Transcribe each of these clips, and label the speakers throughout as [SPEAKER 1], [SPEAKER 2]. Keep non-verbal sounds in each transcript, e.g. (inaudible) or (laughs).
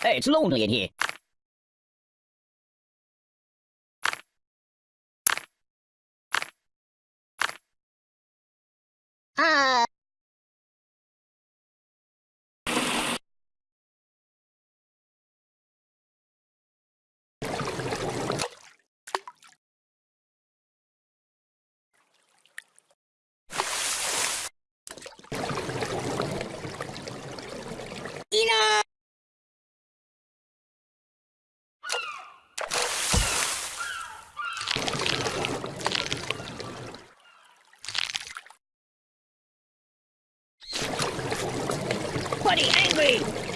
[SPEAKER 1] 哎，吃肉呢，爷爷。啊。Enough! Uh,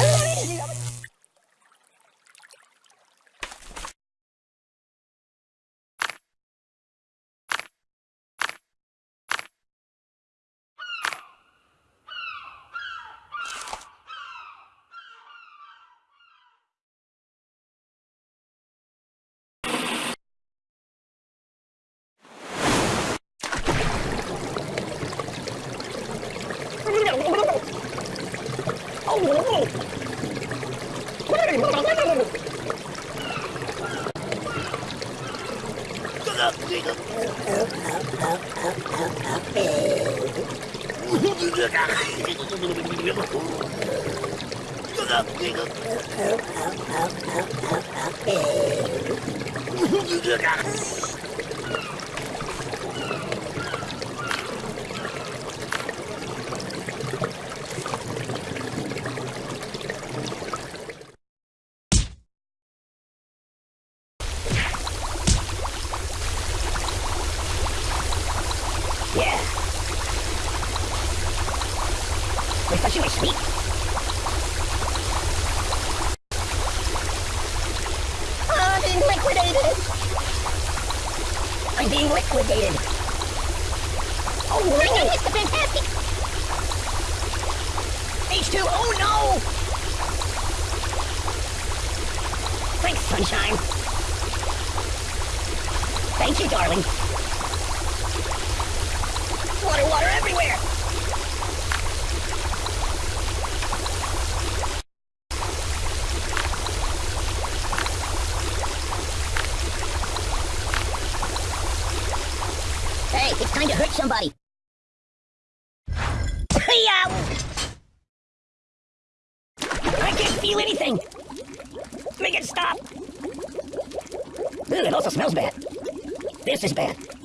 [SPEAKER 1] Oh, Yeah. Oh. My goodness, the fantastic. H2, oh no! Thanks, sunshine. Thank you, darling. Water, water everywhere! Hey, it's time to hurt somebody. Yow! I can't feel anything! Make it stop! Ooh, it also smells bad. This is bad.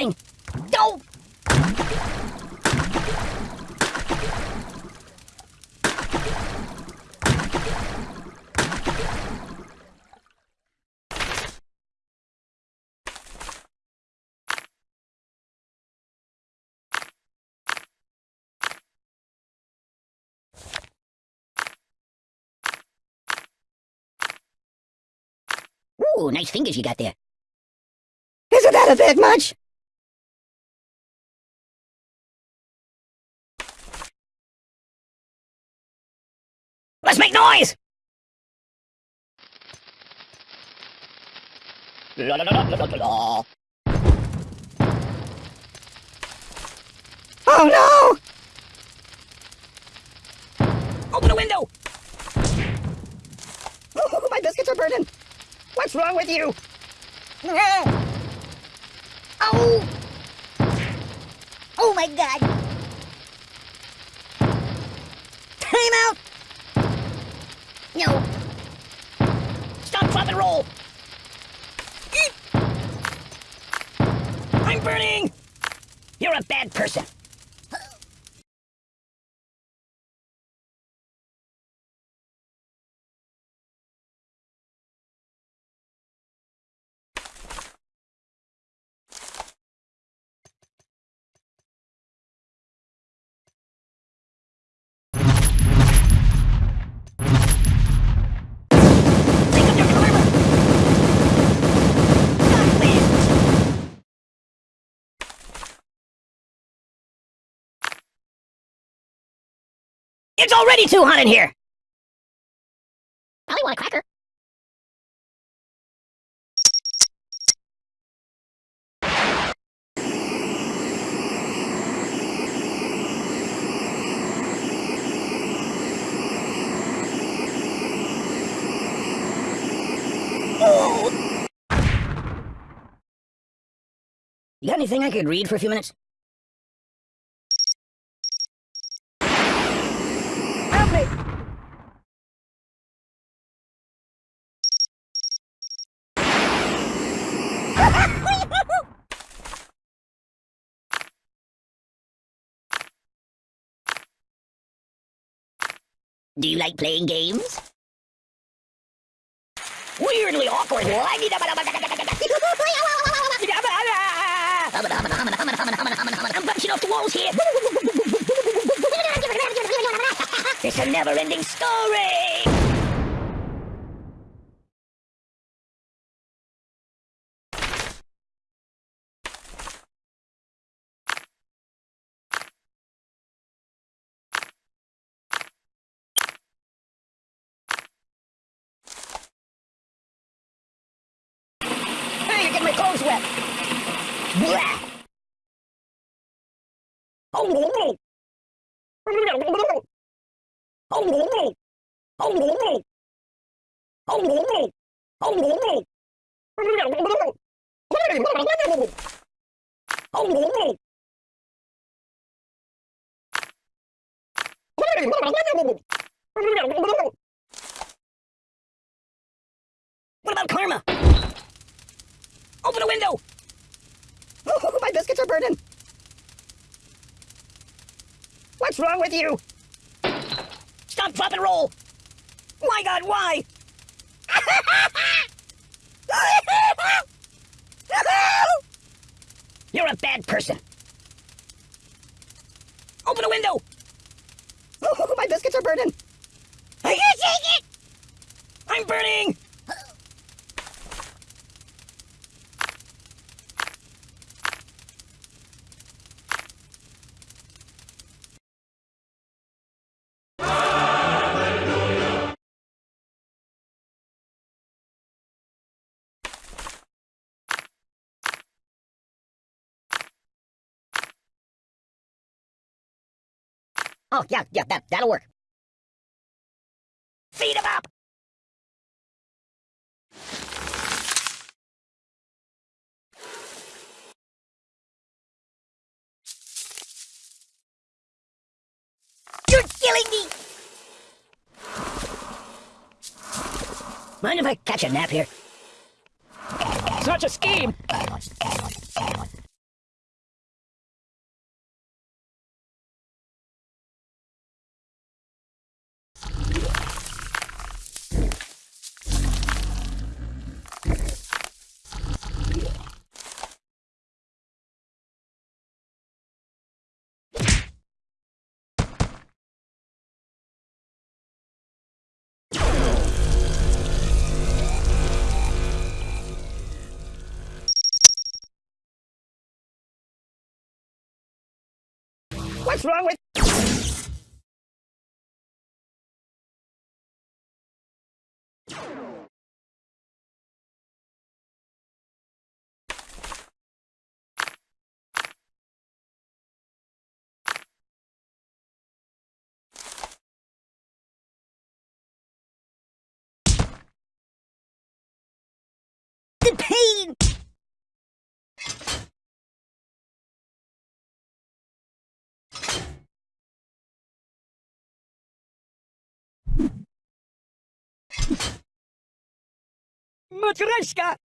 [SPEAKER 1] Anything! Ooh, nice fingers you got there. Isn't that a bit much? Oh no! Open a window! Oh, my biscuits are burning! What's wrong with you?
[SPEAKER 2] Oh! Oh my god! Time out! No.
[SPEAKER 1] Stop, drop, and roll! You're a bad person. It's already too hot in here!
[SPEAKER 2] Probably want a cracker.
[SPEAKER 1] You got anything I could read for a few minutes? Help me! Do you like playing games? Weirdly awkward. (laughs) I'm bouncing off the walls here. (laughs) It's a never-ending story. my clothes wet. Blah! Oh, oh, oh, oh, oh, oh, oh, What's wrong with you? Stop, drop, and roll! My god, why? (laughs) You're a bad person. Open a window! Oh, (laughs) my biscuits are burning! I can't take it! I'm burning! Oh, yeah, yeah, that, that'll work. Feed him up!
[SPEAKER 2] You're killing me!
[SPEAKER 1] Mind if I catch a nap here?
[SPEAKER 3] Such a scheme! What's wrong with...
[SPEAKER 1] もち
[SPEAKER 3] ろしか。